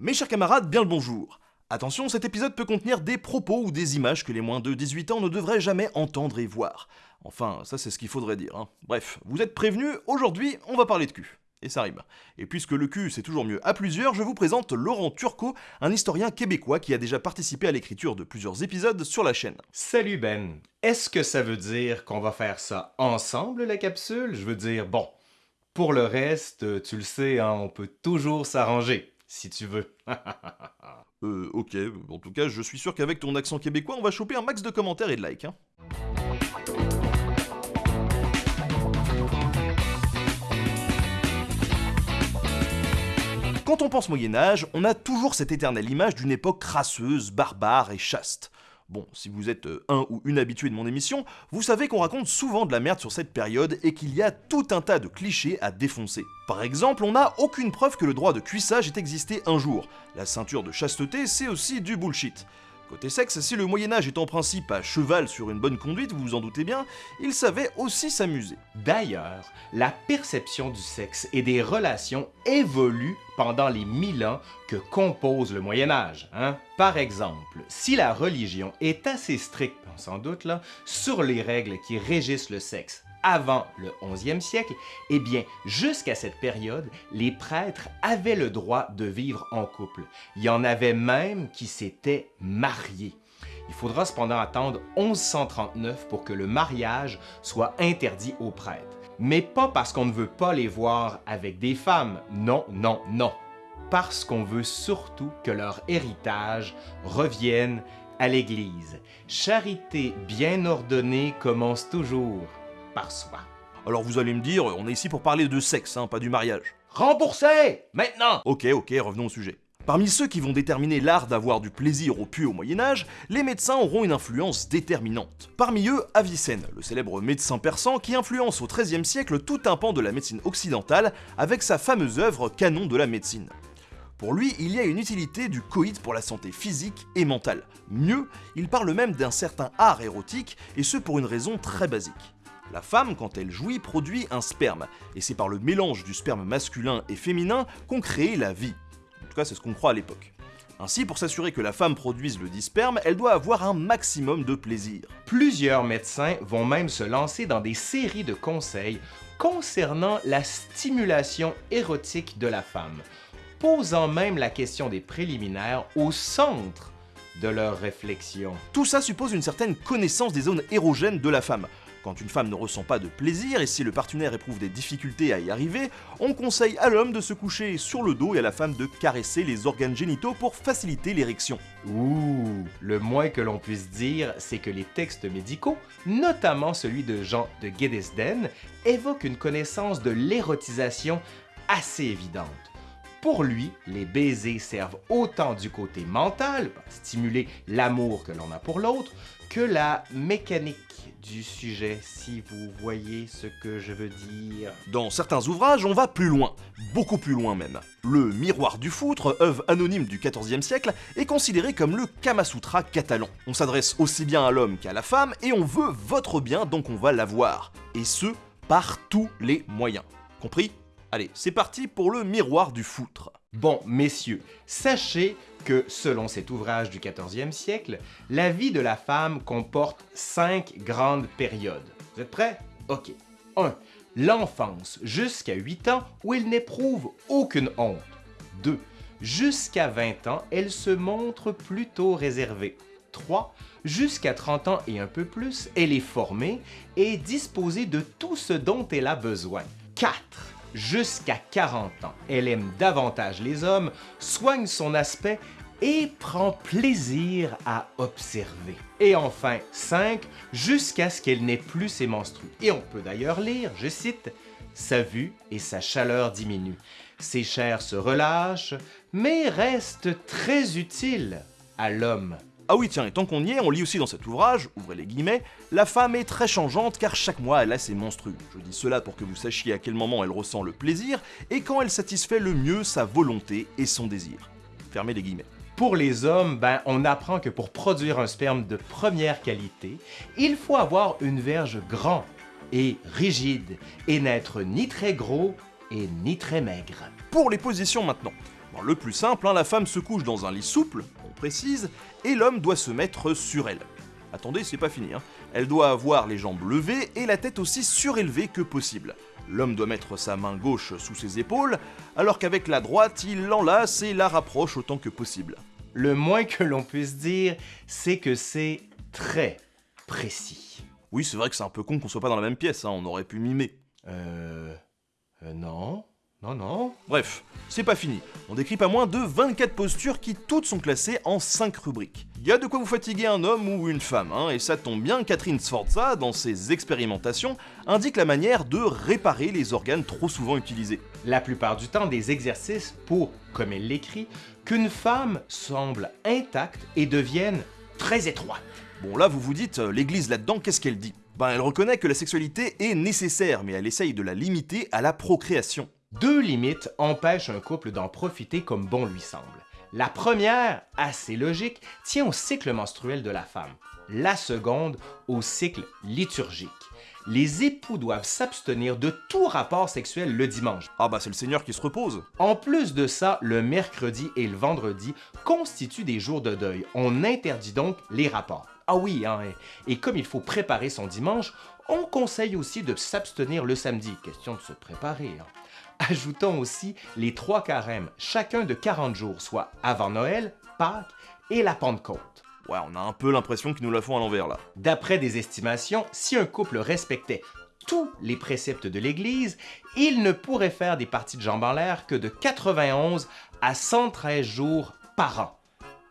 Mes chers camarades, bien le bonjour. Attention, cet épisode peut contenir des propos ou des images que les moins de 18 ans ne devraient jamais entendre et voir. Enfin, ça c'est ce qu'il faudrait dire. hein. Bref, vous êtes prévenus, aujourd'hui on va parler de cul. Et ça rime. Et puisque le cul c'est toujours mieux à plusieurs, je vous présente Laurent Turcot, un historien québécois qui a déjà participé à l'écriture de plusieurs épisodes sur la chaîne. Salut Ben. Est-ce que ça veut dire qu'on va faire ça ensemble, la capsule? Je veux dire, bon, pour le reste, tu le sais, hein, on peut toujours s'arranger, si tu veux. Euh, ok, en tout cas, je suis sûr qu'avec ton accent québécois, on va choper un max de commentaires et de likes. hein. Quand on pense Moyen-Âge, on a toujours cette éternelle image d'une époque crasseuse, barbare et chaste. Bon, si vous êtes euh, un ou une habitué de mon émission, vous savez qu'on raconte souvent de la merde sur cette période et qu'il y a tout un tas de clichés à défoncer. Par exemple, on n'a aucune preuve que le droit de cuissage ait existé un jour. La ceinture de chasteté, c'est aussi du bullshit. Côté sexe, si le Moyen-Âge est en principe à cheval sur une bonne conduite, vous vous en doutez bien, il savait aussi s'amuser. D'ailleurs, la perception du sexe et des relations évolue pendant les mille ans que compose le Moyen Âge. Hein? Par exemple, si la religion est assez stricte, s'en doute là, sur les règles qui régissent le sexe avant le 11e siècle, eh bien, jusqu'à cette période, les prêtres avaient le droit de vivre en couple. Il y en avait même qui s'étaient mariés. Il faudra cependant attendre 1139 pour que le mariage soit interdit aux prêtres. Mais pas parce qu'on ne veut pas les voir avec des femmes, non, non, non. Parce qu'on veut surtout que leur héritage revienne à l'Église. Charité bien ordonnée commence toujours par soi. Alors vous allez me dire, on est ici pour parler de sexe, hein, pas du mariage. Remboursez Maintenant Ok, ok, revenons au sujet. Parmi ceux qui vont déterminer l'art d'avoir du plaisir au pu au Moyen-Âge, les médecins auront une influence déterminante. Parmi eux, Avicenne, le célèbre médecin persan qui influence au XIIIe siècle tout un pan de la médecine occidentale avec sa fameuse œuvre Canon de la médecine. Pour lui, il y a une utilité du coït pour la santé physique et mentale. Mieux, il parle même d'un certain art érotique, et ce pour une raison très basique. La femme, quand elle jouit, produit un sperme, et c'est par le mélange du sperme masculin et féminin qu'on crée la vie. En tout cas, c'est ce qu'on croit à l'époque. Ainsi, pour s'assurer que la femme produise le dit sperme, elle doit avoir un maximum de plaisir. Plusieurs médecins vont même se lancer dans des séries de conseils concernant la stimulation érotique de la femme, posant même la question des préliminaires au centre de leur réflexion. Tout ça suppose une certaine connaissance des zones érogènes de la femme. Quand une femme ne ressent pas de plaisir et si le partenaire éprouve des difficultés à y arriver, on conseille à l'homme de se coucher sur le dos et à la femme de caresser les organes génitaux pour faciliter l'érection. Ouh, le moins que l'on puisse dire, c'est que les textes médicaux, notamment celui de Jean de Guedesden, évoquent une connaissance de l'érotisation assez évidente. Pour lui, les baisers servent autant du côté mental, stimuler l'amour que l'on a pour l'autre, que la mécanique du sujet, si vous voyez ce que je veux dire. Dans certains ouvrages, on va plus loin, beaucoup plus loin même. Le Miroir du Foutre, œuvre anonyme du XIVe siècle, est considéré comme le Kama Sutra catalan. On s'adresse aussi bien à l'homme qu'à la femme et on veut votre bien, donc on va l'avoir. Et ce, par tous les moyens. Compris? Allez, c'est parti pour le Miroir du Foutre. Bon, messieurs, sachez que, selon cet ouvrage du 14e siècle, la vie de la femme comporte cinq grandes périodes. Vous êtes prêts? Ok. 1. L'enfance, jusqu'à 8 ans, où elle n'éprouve aucune honte. 2. Jusqu'à 20 ans, elle se montre plutôt réservée. 3. Jusqu'à 30 ans et un peu plus, elle est formée et disposée de tout ce dont elle a besoin. 4 jusqu'à 40 ans. Elle aime davantage les hommes, soigne son aspect et prend plaisir à observer. Et enfin, 5, jusqu'à ce qu'elle n'ait plus ses menstrues. Et on peut d'ailleurs lire, je cite, Sa vue et sa chaleur diminuent. Ses chairs se relâchent, mais restent très utiles à l'homme. Ah oui, tiens, et tant qu'on y est, on lit aussi dans cet ouvrage, ouvrez les guillemets, la femme est très changeante car chaque mois elle a ses menstrues. Je dis cela pour que vous sachiez à quel moment elle ressent le plaisir et quand elle satisfait le mieux sa volonté et son désir. Fermez les guillemets. Pour les hommes, ben, on apprend que pour produire un sperme de première qualité, il faut avoir une verge grande et rigide et n'être ni très gros et ni très maigre. Pour les positions maintenant. Alors, le plus simple, hein, la femme se couche dans un lit souple, précise, et l'homme doit se mettre sur elle. Attendez, c'est pas fini. Hein. Elle doit avoir les jambes levées et la tête aussi surélevée que possible. L'homme doit mettre sa main gauche sous ses épaules, alors qu'avec la droite, il l'enlace et la rapproche autant que possible. Le moins que l'on puisse dire, c'est que c'est très précis. Oui, c'est vrai que c'est un peu con qu'on soit pas dans la même pièce, hein, on aurait pu mimer. Euh... euh non non, non. Bref, c'est pas fini. On décrit pas moins de 24 postures qui toutes sont classées en 5 rubriques. Il y a de quoi vous fatiguer un homme ou une femme, hein, et ça tombe bien, Catherine Sforza, dans ses expérimentations, indique la manière de réparer les organes trop souvent utilisés. La plupart du temps, des exercices pour, comme elle l'écrit, qu'une femme semble intacte et devienne très étroite. Bon là vous vous dites, euh, l'église là-dedans, qu'est-ce qu'elle dit? Ben elle reconnaît que la sexualité est nécessaire, mais elle essaye de la limiter à la procréation. Deux limites empêchent un couple d'en profiter comme bon lui semble. La première, assez logique, tient au cycle menstruel de la femme. La seconde, au cycle liturgique. Les époux doivent s'abstenir de tout rapport sexuel le dimanche. Ah bah c'est le Seigneur qui se repose. En plus de ça, le mercredi et le vendredi constituent des jours de deuil. On interdit donc les rapports. Ah oui, hein, et comme il faut préparer son dimanche, on conseille aussi de s'abstenir le samedi. Question de se préparer. Hein. Ajoutons aussi les trois carèmes, chacun de 40 jours, soit avant Noël, Pâques et la Pentecôte. Ouais, on a un peu l'impression qu'ils nous la font à l'envers là. D'après des estimations, si un couple respectait tous les préceptes de l'Église, il ne pourrait faire des parties de jambes en l'air que de 91 à 113 jours par an.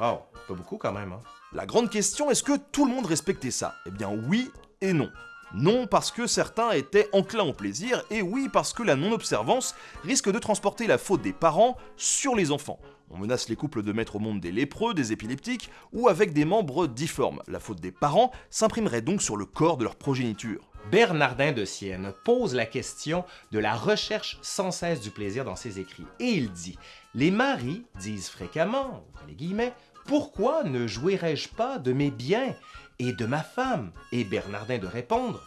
Oh, pas beaucoup quand même. Hein? La grande question, est-ce que tout le monde respectait ça? Eh bien oui et non. Non parce que certains étaient enclins au plaisir, et oui parce que la non-observance risque de transporter la faute des parents sur les enfants. On menace les couples de mettre au monde des lépreux, des épileptiques ou avec des membres difformes. La faute des parents s'imprimerait donc sur le corps de leur progéniture. Bernardin de Sienne pose la question de la recherche sans cesse du plaisir dans ses écrits, et il dit Les maris disent fréquemment, pourquoi ne jouirais-je pas de mes biens et de ma femme Et Bernardin de répondre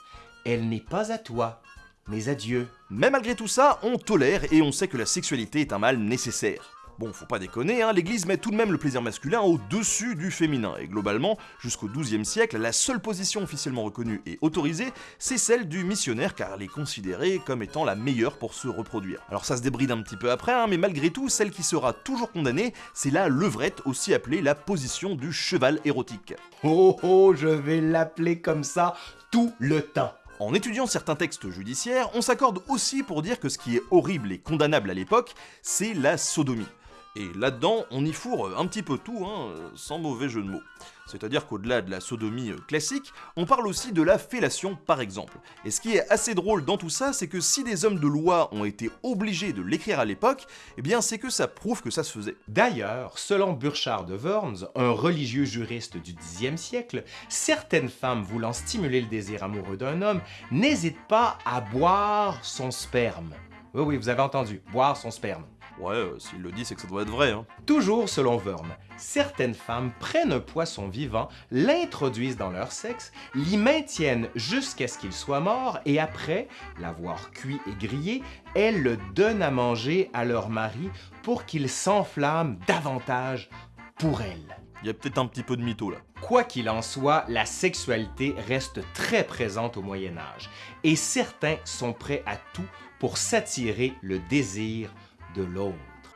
Elle n'est pas à toi, mais à Dieu. Mais malgré tout ça, on tolère et on sait que la sexualité est un mal nécessaire. Bon, faut pas déconner, hein, l'Église met tout de même le plaisir masculin au-dessus du féminin, et globalement, jusqu'au XIIe siècle, la seule position officiellement reconnue et autorisée, c'est celle du missionnaire, car elle est considérée comme étant la meilleure pour se reproduire. Alors ça se débride un petit peu après, hein, mais malgré tout, celle qui sera toujours condamnée, c'est la levrette, aussi appelée la position du cheval érotique. Oh oh, je vais l'appeler comme ça tout le temps. En étudiant certains textes judiciaires, on s'accorde aussi pour dire que ce qui est horrible et condamnable à l'époque, c'est la sodomie. Et là-dedans, on y fourre un petit peu tout, hein, sans mauvais jeu de mots. C'est-à-dire qu'au-delà de la sodomie euh, classique, on parle aussi de la fellation par exemple. Et ce qui est assez drôle dans tout ça, c'est que si des hommes de loi ont été obligés de l'écrire à l'époque, eh bien c'est que ça prouve que ça se faisait. D'ailleurs, selon Burchard de Worms, un religieux juriste du Xe siècle, certaines femmes voulant stimuler le désir amoureux d'un homme n'hésitent pas à boire son sperme. Oui, oui, vous avez entendu, boire son sperme. Ouais, euh, s'il le dit, c'est que ça doit être vrai. Hein. Toujours selon Worm, certaines femmes prennent un poisson vivant, l'introduisent dans leur sexe, l'y maintiennent jusqu'à ce qu'il soit mort et après l'avoir cuit et grillé, elles le donnent à manger à leur mari pour qu'il s'enflamme davantage pour elles. Il y a peut-être un petit peu de mytho là. Quoi qu'il en soit, la sexualité reste très présente au Moyen Âge et certains sont prêts à tout pour s'attirer le désir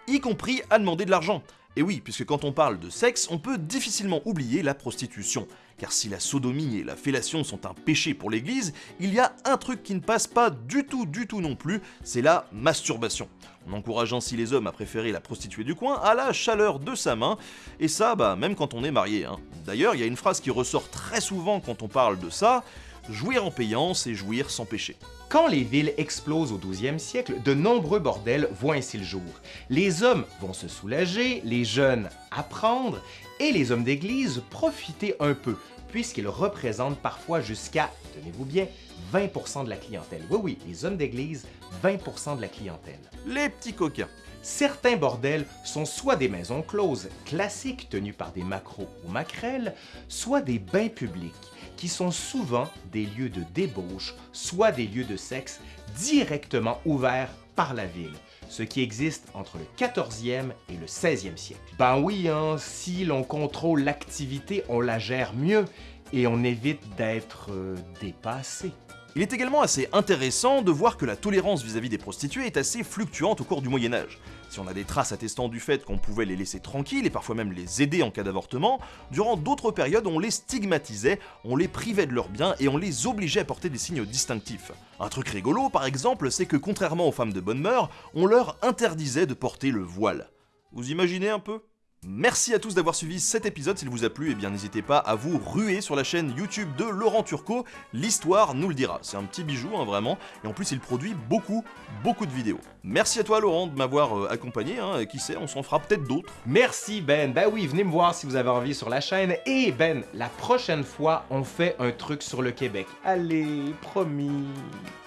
Y compris à demander de l'argent. Et oui, puisque quand on parle de sexe, on peut difficilement oublier la prostitution. Car si la sodomie et la fellation sont un péché pour l'Église, il y a un truc qui ne passe pas du tout, du tout non plus, c'est la masturbation. On encourage ainsi les hommes à préférer la prostituée du coin à la chaleur de sa main, et ça, bah, même quand on est marié. Hein. D'ailleurs, il y a une phrase qui ressort très souvent quand on parle de ça, jouir en payant, c'est jouir sans péché. Quand les villes explosent au 12e siècle, de nombreux bordels voient ainsi le jour. Les hommes vont se soulager, les jeunes apprendre, et les hommes d'église profiter un peu, puisqu'ils représentent parfois jusqu'à, tenez-vous bien, 20% de la clientèle. Oui, oui, les hommes d'église, 20% de la clientèle. Les petits coquins. Certains bordels sont soit des maisons closes classiques tenues par des macros ou maquerelles, soit des bains publics qui sont souvent des lieux de débauche, soit des lieux de sexe directement ouverts par la ville. ce qui existe entre le 14e et le 16e siècle. Ben oui, hein, si l'on contrôle l'activité, on la gère mieux et on évite d'être euh, dépassé. Il est également assez intéressant de voir que la tolérance vis-à-vis des prostituées est assez fluctuante au cours du Moyen Âge. Si on a des traces attestant du fait qu'on pouvait les laisser tranquilles et parfois même les aider en cas d'avortement, durant d'autres périodes on les stigmatisait, on les privait de leurs biens et on les obligeait à porter des signes distinctifs. Un truc rigolo par exemple, c'est que contrairement aux femmes de bonne mœur, on leur interdisait de porter le voile. Vous imaginez un peu? Merci à tous d'avoir suivi cet épisode, s'il vous a plu, et eh bien n'hésitez pas à vous ruer sur la chaîne YouTube de Laurent Turcot, l'histoire nous le dira. C'est un petit bijou, hein, vraiment, et en plus il produit beaucoup, beaucoup de vidéos. Merci à toi Laurent de m'avoir euh, accompagné, hein, et qui sait, on s'en fera peut-être d'autres. Merci Ben, bah oui, venez me voir si vous avez envie sur la chaîne, et Ben, la prochaine fois, on fait un truc sur le Québec. Allez, promis.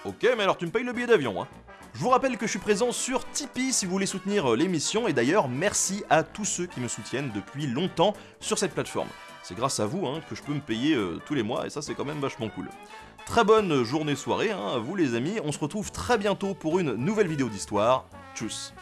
Ok, mais alors tu me payes le billet d'avion, hein. Je vous rappelle que je suis présent sur Tipeee si vous voulez soutenir euh, l'émission, et d'ailleurs merci à tous ceux qui me soutiennent depuis longtemps sur cette plateforme. C'est grâce à vous hein, que je peux me payer euh, tous les mois, et ça c'est quand même vachement cool. Très bonne journée-soirée hein, à vous les amis, on se retrouve très bientôt pour une nouvelle vidéo d'histoire. Tchuss